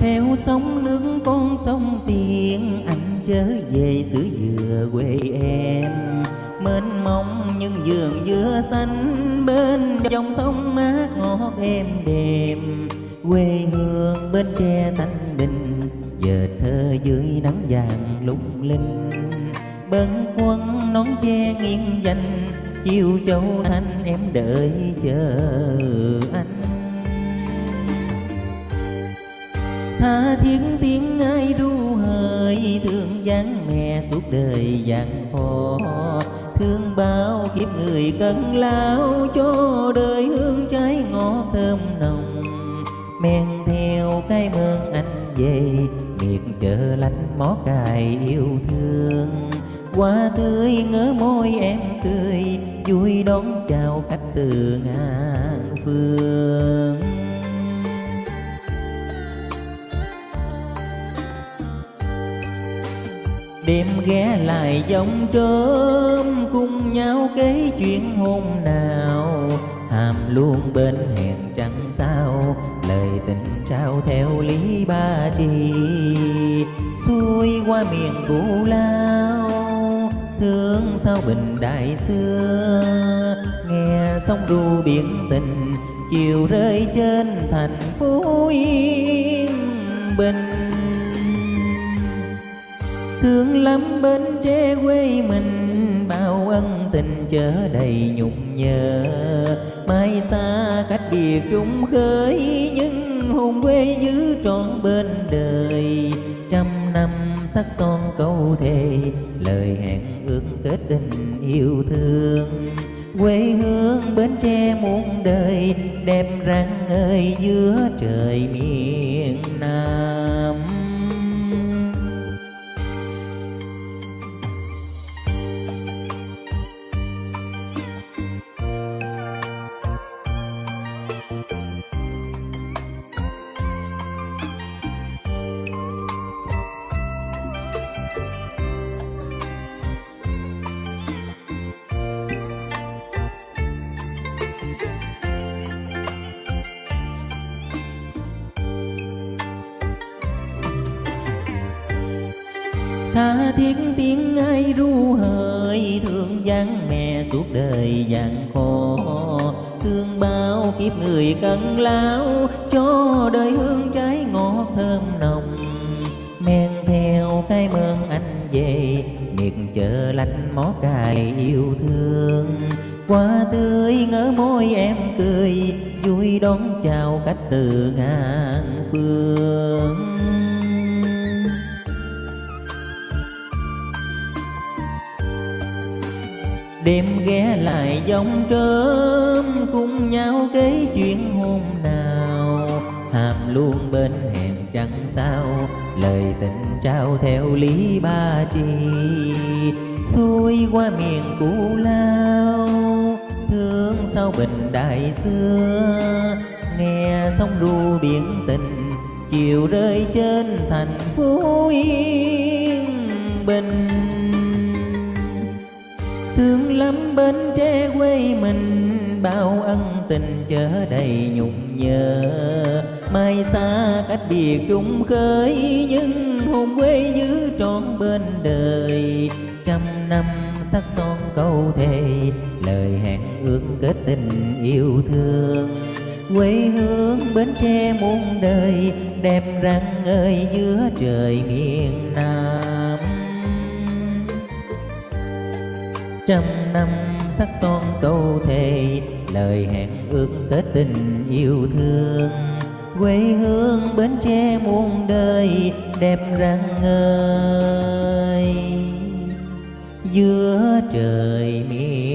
theo sóng nước con sông tiền anh trở về xứ dừa quê em. Mênh mông những vườn dừa xanh, bên dòng sông mát ngọt êm đềm. Quê hương bên tre thanh bình giờ thơ dưới nắng vàng lung linh. Bên quân nón che nghiêng dành, chiều châu thanh em đợi chờ anh. Tha thiết tiếng ai ru hời thương dáng mẹ suốt đời dặn hò thương bao kiếp người cần lao, cho đời hương trái ngọt thơm nồng. Men theo cái mơn anh về, miệt chợ lánh mó cài yêu thương. Hoa tươi ngỡ môi em cười, vui đón chào khách từ ngàn phương. Đêm ghé lại dòng trớm cùng nhau kể chuyện hôm nào. Hàm luôn bên hẹn chẳng sao, lời tình trao theo lý ba trì. Xuôi qua miền cũ lao, thương sao bình đại xưa. Nghe sóng ru biển tình, chiều rơi trên thành phố yên bình thương lắm bên tre quê mình, bao ân tình chở đầy nhung nhớ. Mai xa cách biệt chung khơi, nhưng hồn quê giữ trọn bên đời. Trăm năm sắc son câu thề, lời hẹn ước kết tình yêu thương. Quê hương bến tre muôn đời, đẹp rạng ơi giữa trời miền nam. Tha thiết tiếng ai ru hời thương dáng mẹ suốt đời gian khổ thương bao kiếp người cần lao cho đời hương trái ngọt thơm nồng. Men theo cái mơn anh về, miệt chờ lạnh mó cài yêu thương. Qua tươi ngỡ môi em cười, vui đón chào khách từ ngàn phương. Đêm ghé lại dòng cơm, cùng nhau kể chuyện hôm nào. Hàm luôn bên hẹn chẳng sao, lời tình trao theo lý ba tri xuôi qua miền cũ lao, thương sao bình đại xưa. Nghe sóng ru biển tình, chiều rơi trên thành phố yên. Bình ngắm bên tre quê mình, bao ân tình chở đầy nhung nhớ. Mai xa cách biệt chung khơi nhưng hồn quê giữ trọn bên đời. Trăm năm sắc son câu thề, lời hẹn ước kết tình yêu thương. Quê hương bến tre muôn đời, đẹp rạng ơi giữa trời miền trăm năm sắc son câu thề, lời hẹn ước kết tình yêu thương. Quê hương bến tre muôn đời đẹp rạng ngời. Giữa trời miền